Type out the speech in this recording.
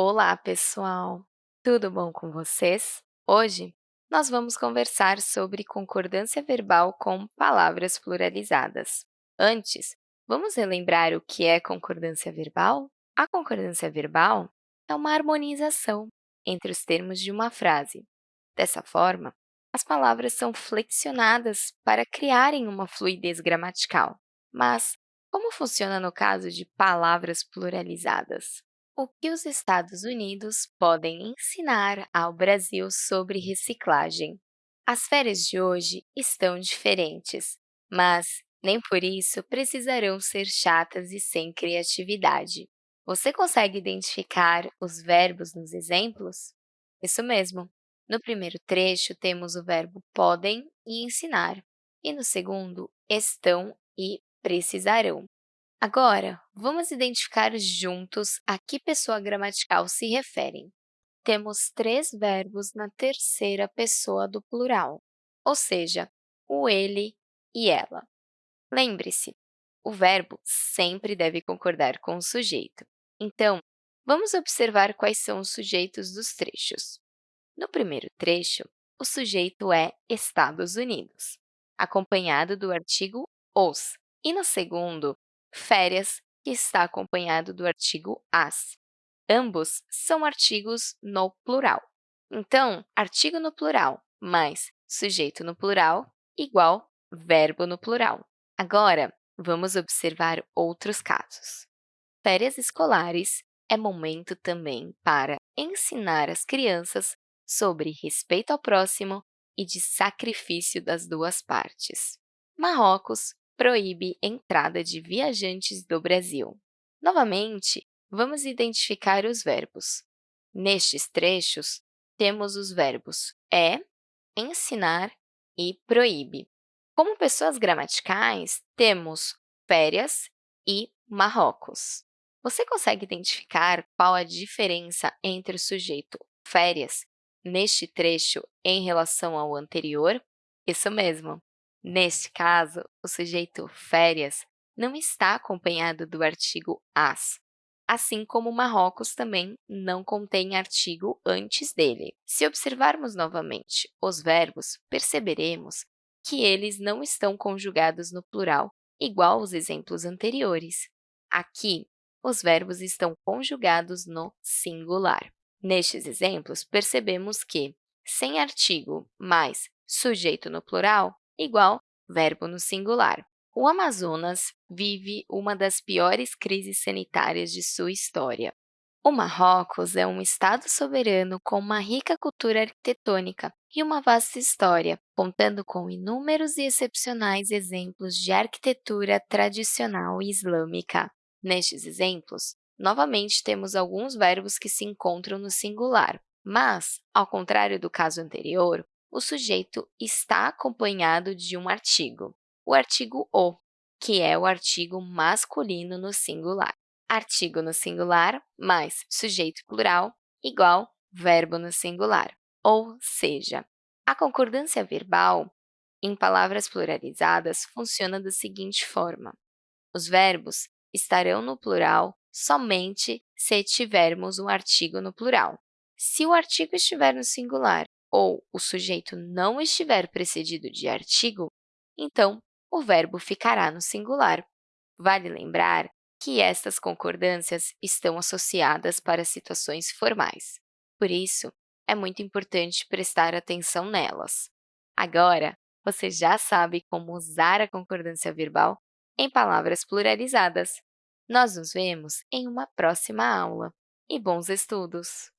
Olá, pessoal! Tudo bom com vocês? Hoje, nós vamos conversar sobre concordância verbal com palavras pluralizadas. Antes, vamos relembrar o que é concordância verbal? A concordância verbal é uma harmonização entre os termos de uma frase. Dessa forma, as palavras são flexionadas para criarem uma fluidez gramatical. Mas como funciona no caso de palavras pluralizadas? O que os Estados Unidos podem ensinar ao Brasil sobre reciclagem? As férias de hoje estão diferentes, mas nem por isso precisarão ser chatas e sem criatividade. Você consegue identificar os verbos nos exemplos? Isso mesmo! No primeiro trecho, temos o verbo podem e ensinar, e no segundo, estão e precisarão. Agora, vamos identificar juntos a que pessoa gramatical se referem. Temos três verbos na terceira pessoa do plural, ou seja, o ele e ela. Lembre-se, o verbo sempre deve concordar com o sujeito. Então, vamos observar quais são os sujeitos dos trechos. No primeiro trecho, o sujeito é Estados Unidos, acompanhado do artigo os, e no segundo, férias, que está acompanhado do artigo as. Ambos são artigos no plural. Então, artigo no plural mais sujeito no plural igual verbo no plural. Agora, vamos observar outros casos. Férias escolares é momento também para ensinar as crianças sobre respeito ao próximo e de sacrifício das duas partes. Marrocos proíbe entrada de viajantes do Brasil. Novamente, vamos identificar os verbos. Nestes trechos, temos os verbos é, ensinar e proíbe. Como pessoas gramaticais, temos férias e Marrocos. Você consegue identificar qual a diferença entre o sujeito férias neste trecho em relação ao anterior? Isso mesmo, Neste caso, o sujeito férias não está acompanhado do artigo as, assim como Marrocos também não contém artigo antes dele. Se observarmos novamente os verbos, perceberemos que eles não estão conjugados no plural, igual aos exemplos anteriores. Aqui, os verbos estão conjugados no singular. Nestes exemplos, percebemos que, sem artigo mais sujeito no plural, igual verbo no singular. O Amazonas vive uma das piores crises sanitárias de sua história. O Marrocos é um estado soberano com uma rica cultura arquitetônica e uma vasta história, contando com inúmeros e excepcionais exemplos de arquitetura tradicional islâmica. Nestes exemplos, novamente temos alguns verbos que se encontram no singular, mas, ao contrário do caso anterior, o sujeito está acompanhado de um artigo, o artigo o, que é o artigo masculino no singular. Artigo no singular mais sujeito plural igual verbo no singular. Ou seja, a concordância verbal em palavras pluralizadas funciona da seguinte forma. Os verbos estarão no plural somente se tivermos um artigo no plural. Se o artigo estiver no singular ou o sujeito não estiver precedido de artigo, então o verbo ficará no singular. Vale lembrar que estas concordâncias estão associadas para situações formais. Por isso, é muito importante prestar atenção nelas. Agora, você já sabe como usar a concordância verbal em palavras pluralizadas. Nós nos vemos em uma próxima aula. E bons estudos!